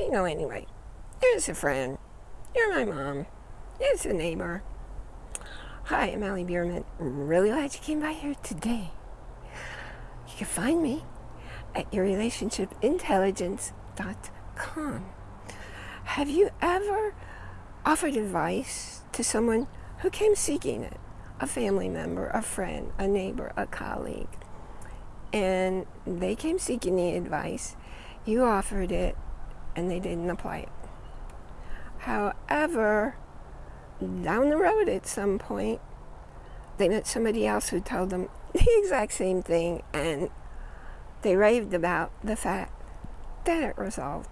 you know anyway. Here's a friend. You're my mom. Here's a neighbor. Hi, I'm Melanie Bierman. Really glad you came by here today. You can find me at yourrelationshipintelligence.com. Have you ever offered advice to someone who came seeking it? A family member, a friend, a neighbor, a colleague. And they came seeking the advice. You offered it and they didn't apply it. However, down the road at some point, they met somebody else who told them the exact same thing and they raved about the fact that it resolved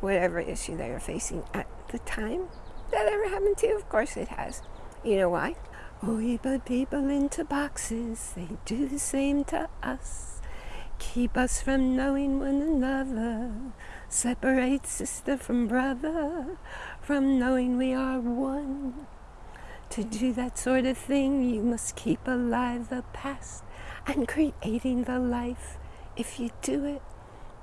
whatever issue they were facing at the time. That ever happened to you? Of course it has. You know why? We put people into boxes, they do the same to us. Keep us from knowing one another. Separate sister from brother, from knowing we are one. To do that sort of thing, you must keep alive the past and creating the life. If you do it,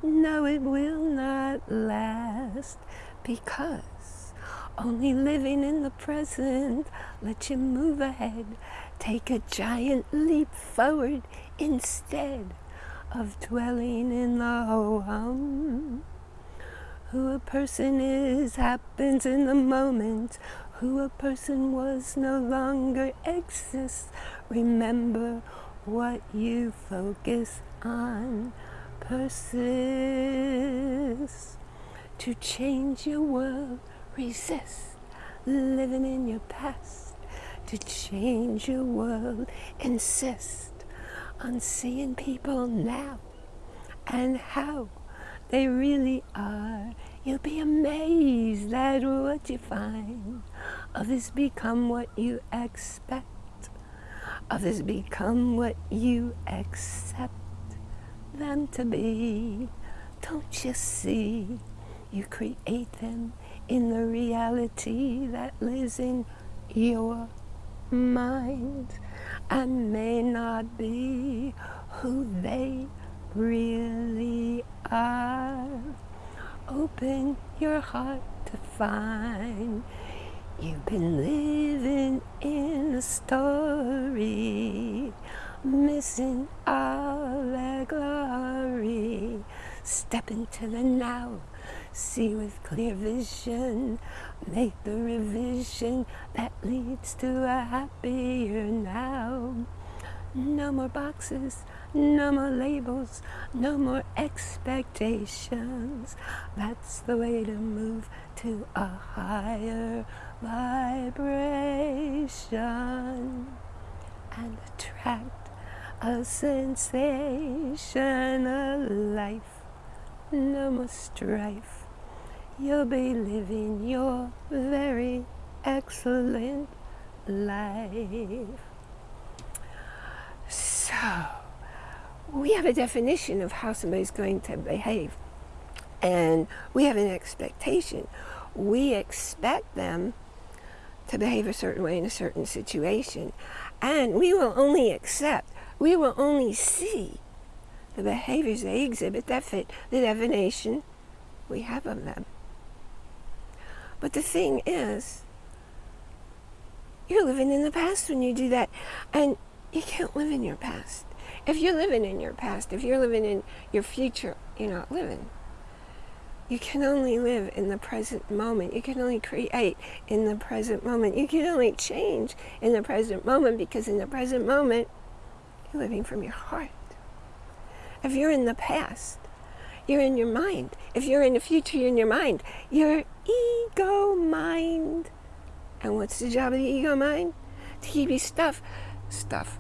no, it will not last because only living in the present lets you move ahead. Take a giant leap forward instead of dwelling in the ho-hum. Who a person is happens in the moment. Who a person was no longer exists. Remember what you focus on persists. To change your world, resist living in your past. To change your world, insist on seeing people now and how they really are. You'll be amazed at what you find. Others become what you expect. Others become what you accept them to be. Don't you see? You create them in the reality that lives in your mind and may not be who they really are. Open your heart to find you've been living in a story, missing all that glory. Step into the now, see with clear vision, make the revision that leads to a happier now. No more boxes, no more labels, no more expectations. That's the way to move to a higher vibration and attract a sensation of life. No more strife. You'll be living your very excellent life. So, we have a definition of how somebody's going to behave. And we have an expectation. We expect them to behave a certain way in a certain situation. And we will only accept, we will only see the behaviors they exhibit that fit the definition we have of them. But the thing is, you're living in the past when you do that. And you can't live in your past. If you're living in your past, if you're living in your future, you're not living. You can only live in the present moment. You can only create in the present moment. You can only change in the present moment because in the present moment, you're living from your heart. If you're in the past, you're in your mind. If you're in the future, you're in your mind. Your ego mind. And what's the job of the ego mind? To keep you stuff, stuff,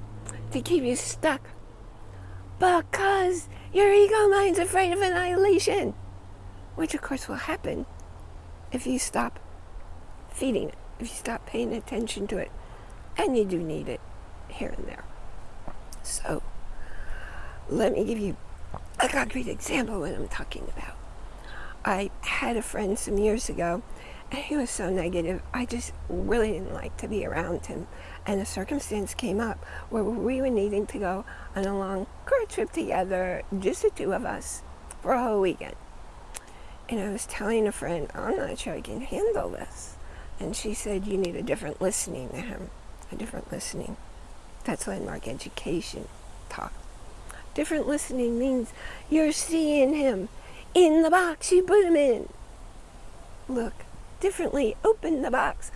to keep you stuck. Because your ego mind's afraid of annihilation. Which of course will happen if you stop feeding it, if you stop paying attention to it. And you do need it here and there. Let me give you a concrete example of what I'm talking about. I had a friend some years ago, and he was so negative, I just really didn't like to be around him and a circumstance came up where we were needing to go on a long car trip together, just the two of us, for a whole weekend. And I was telling a friend, I'm not sure I can handle this. And she said, you need a different listening to him, a different listening. That's landmark education talk. Different listening means you're seeing him in the box you put him in. Look differently, open the box.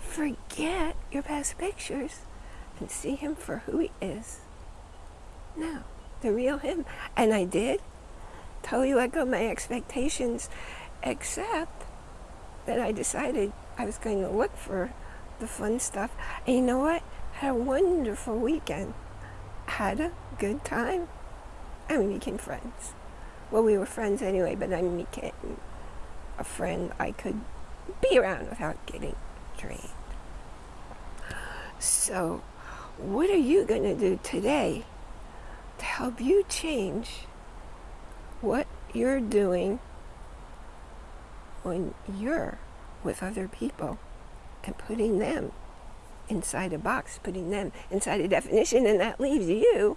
Forget your past pictures and see him for who he is. Now, the real him. And I did totally let go of my expectations, except that I decided I was going to look for the fun stuff. And you know what? Had a wonderful weekend. Had a good time. And we became friends. Well, we were friends anyway, but I became a friend I could be around without getting drained. So, what are you going to do today to help you change what you're doing when you're with other people and putting them inside a box, putting them inside a definition, and that leaves you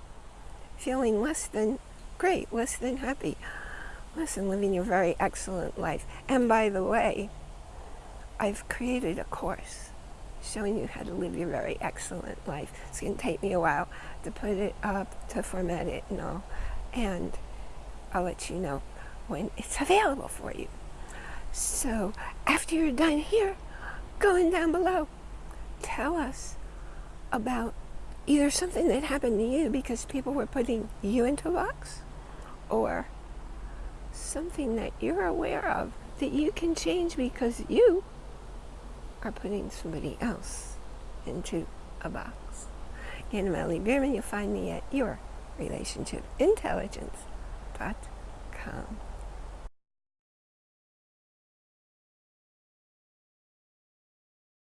feeling less than great, less than happy, less than living your very excellent life. And by the way, I've created a course showing you how to live your very excellent life. It's going to take me a while to put it up, to format it and all. And I'll let you know when it's available for you. So after you're done here, going down below, tell us about either something that happened to you because people were putting you into a box or something that you're aware of that you can change because you are putting somebody else into a box. Again, Melanie Bierman, you'll find me at your relationship intelligence.com.